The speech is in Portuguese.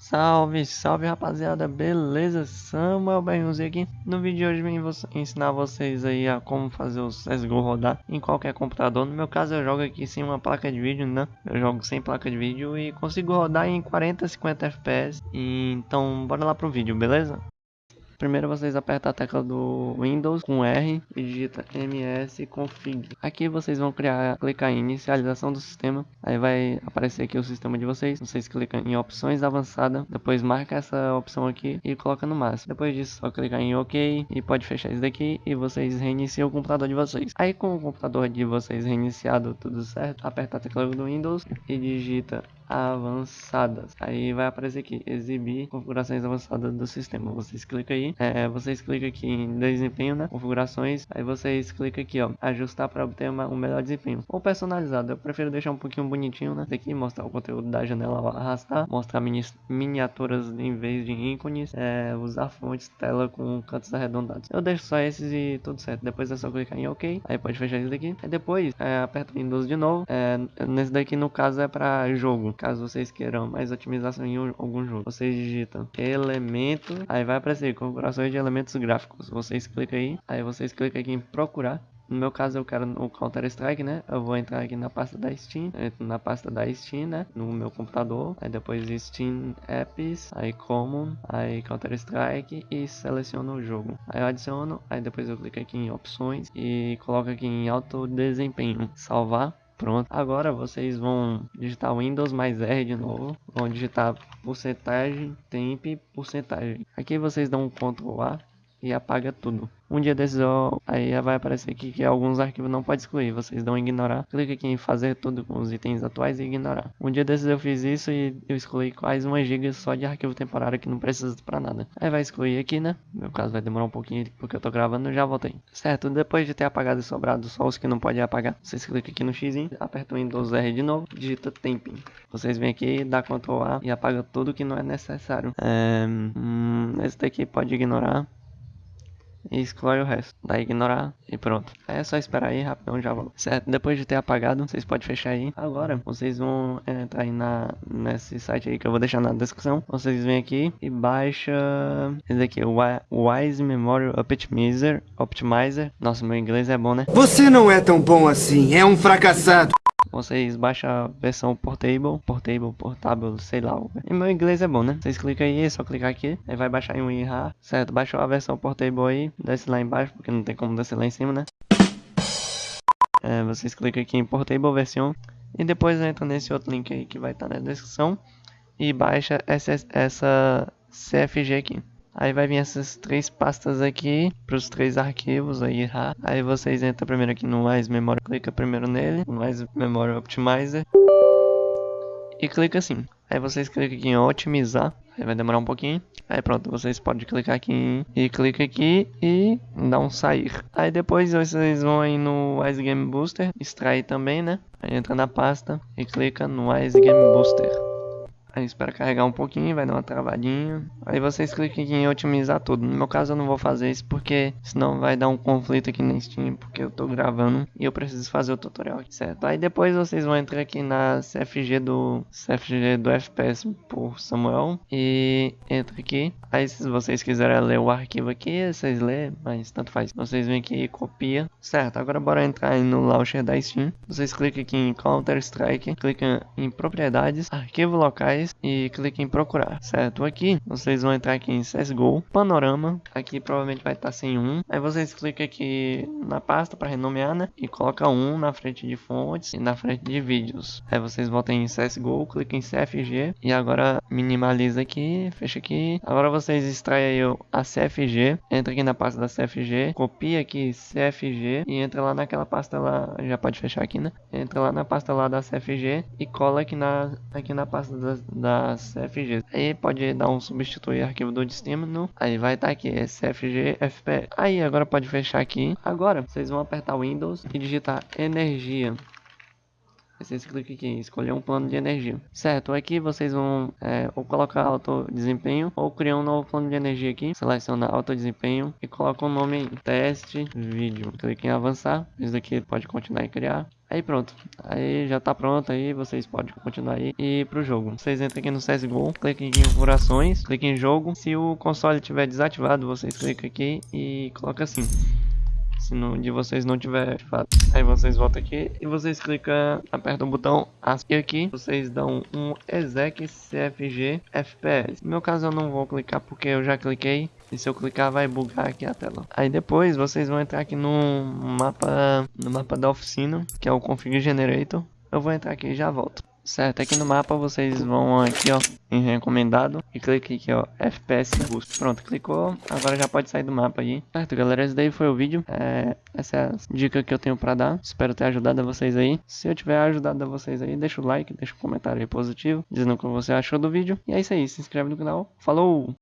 Salve, salve rapaziada, beleza? Samuel Berrunzi aqui. No vídeo de hoje vim vo ensinar vocês aí a como fazer o CSGO rodar em qualquer computador. No meu caso eu jogo aqui sem uma placa de vídeo, né? Eu jogo sem placa de vídeo e consigo rodar em 40, 50 FPS. Então bora lá pro vídeo, beleza? Primeiro vocês apertam a tecla do Windows com R e digita msconfig. Aqui vocês vão criar, clicar em inicialização do sistema. Aí vai aparecer aqui o sistema de vocês. Vocês clicam em opções avançada, depois marca essa opção aqui e coloca no máximo. Depois disso só clicar em OK e pode fechar isso daqui e vocês reiniciam o computador de vocês. Aí com o computador de vocês reiniciado tudo certo, aperta a tecla do Windows e digita avançadas. Aí vai aparecer aqui, exibir configurações avançadas do sistema. Vocês clicam aí, é, vocês clicam aqui em desempenho, né? Configurações. Aí vocês clicam aqui, ó, ajustar para obter uma, um melhor desempenho. Ou personalizado. Eu prefiro deixar um pouquinho bonitinho, né? Aqui mostrar o conteúdo da janela arrastar, mostrar mini, miniaturas em vez de ícones, é, usar fontes tela com cantos arredondados. Eu deixo só esses e tudo certo. Depois é só clicar em OK. Aí pode fechar isso daqui. Aí depois é, aperta Windows de novo. É, nesse daqui no caso é para jogo caso vocês queiram mais otimização em algum jogo. Vocês digitam elemento, aí vai aparecer configurações de elementos gráficos. Vocês clicam aí, aí vocês clicam aqui em procurar. No meu caso eu quero o Counter Strike, né? Eu vou entrar aqui na pasta da Steam, na pasta da Steam, né? No meu computador, aí depois Steam Apps, aí Common, aí Counter Strike e seleciono o jogo. Aí eu adiciono, aí depois eu clico aqui em opções e coloco aqui em alto desempenho, salvar. Pronto, agora vocês vão digitar Windows mais R de novo, vão digitar porcentagem, temp, porcentagem. Aqui vocês dão um Ctrl A e apaga tudo. Um dia desses eu, aí vai aparecer aqui que alguns arquivos não pode excluir, vocês dão ignorar. Clica aqui em fazer tudo com os itens atuais e ignorar. Um dia desses eu fiz isso e eu excluí quase 1 GB só de arquivo temporário que não precisa para nada. Aí vai excluir aqui, né? No meu caso vai demorar um pouquinho porque eu tô gravando, já voltei. Certo, depois de ter apagado e sobrado só os que não pode apagar, vocês clicam aqui no X, aperta o Windows R de novo, digita temping. Vocês vêm aqui, dá Ctrl A e apaga tudo que não é necessário. É, hum, esse daqui pode ignorar e exclui o resto. Daí ignorar e pronto. É só esperar aí, rapidão já volto. Certo? Depois de ter apagado, vocês podem fechar aí. Agora, vocês vão entrar aí na, nesse site aí que eu vou deixar na descrição. Vocês vêm aqui e baixa esse aqui, o Wise Memory Optimizer. Optimizer. Nossa, meu inglês é bom, né? Você não é tão bom assim, é um fracassado vocês baixam a versão portable, portable, portável, sei lá. E meu inglês é bom, né? Vocês clicam aí, é só clicar aqui, aí vai baixar em um IRA, certo? Baixou a versão portable aí, desce lá embaixo, porque não tem como descer lá em cima, né? É, vocês clicam aqui em portable versão e depois entra nesse outro link aí que vai estar tá na descrição e baixa essa, essa CFG aqui. Aí vai vir essas três pastas aqui para os três arquivos aí, aí vocês entram primeiro aqui no Wise Memory, clica primeiro nele, Wise Memory Optimizer e clica assim. Aí vocês clicam aqui em otimizar, aí vai demorar um pouquinho. Aí pronto, vocês podem clicar aqui em, e clica aqui e dá um sair. Aí depois vocês vão aí no Wise Game Booster, extrair também, né? Aí entra na pasta e clica no Wise Game Booster. Aí espera carregar um pouquinho, vai dar uma travadinha. Aí vocês clicam aqui em otimizar tudo. No meu caso eu não vou fazer isso porque senão vai dar um conflito aqui na Steam, porque eu tô gravando e eu preciso fazer o tutorial certo? Aí depois vocês vão entrar aqui na CFG do CFG do FPS por Samuel e entra aqui. Aí se vocês quiserem ler o arquivo aqui, vocês lê, mas tanto faz. Vocês vêm aqui e copia. Certo, agora bora entrar no launcher da Steam. Vocês clicam aqui em Counter Strike, clicam em propriedades, arquivo locais e clique em procurar, certo? Aqui vocês vão entrar aqui em CSGO, panorama, aqui provavelmente vai estar sem um. Aí vocês clicam aqui na pasta para renomear, né? E coloca um na frente de fontes e na frente de vídeos. Aí vocês voltam em CSGO, clica em CFG e agora minimaliza aqui, fecha aqui. Agora vocês extraem a CFG, entra aqui na pasta da CFG, copia aqui CFG e entra lá naquela pasta lá, já pode fechar aqui, né? Entra lá na pasta lá da CFG e cola aqui na aqui na pasta da, das CFGs. Aí pode dar um substituir arquivo do destino, aí vai estar tá aqui, é CFG FP. Aí agora pode fechar aqui. Agora vocês vão apertar Windows e digitar energia. Vocês clicam aqui escolher um plano de energia. Certo, aqui vocês vão é, ou colocar alto desempenho ou criar um novo plano de energia aqui. Seleciona alto desempenho e coloca o nome teste vídeo. Clique em avançar. Isso aqui pode continuar e criar. Aí pronto, aí já tá pronto aí, vocês podem continuar aí e ir pro jogo. Vocês entram aqui no CSGO, cliquem em configurações, cliquem em jogo. Se o console estiver desativado, vocês clicam aqui e coloca assim. Se no de vocês não tiver ativado. Aí vocês voltam aqui e vocês clicam, apertam o botão ASCII aqui. Vocês dão um exec cfg fps. No meu caso eu não vou clicar porque eu já cliquei. E se eu clicar vai bugar aqui a tela. Aí depois vocês vão entrar aqui no mapa, no mapa da oficina, que é o config generator. Eu vou entrar aqui e já volto. Certo, aqui no mapa vocês vão aqui ó, em recomendado e clique aqui ó, FPS Boost. Pronto, clicou, agora já pode sair do mapa aí. Certo galera, esse daí foi o vídeo, é, essa é a dica que eu tenho pra dar. Espero ter ajudado a vocês aí. Se eu tiver ajudado a vocês aí, deixa o like, deixa um comentário aí positivo, dizendo o que você achou do vídeo. E é isso aí, se inscreve no canal. Falou!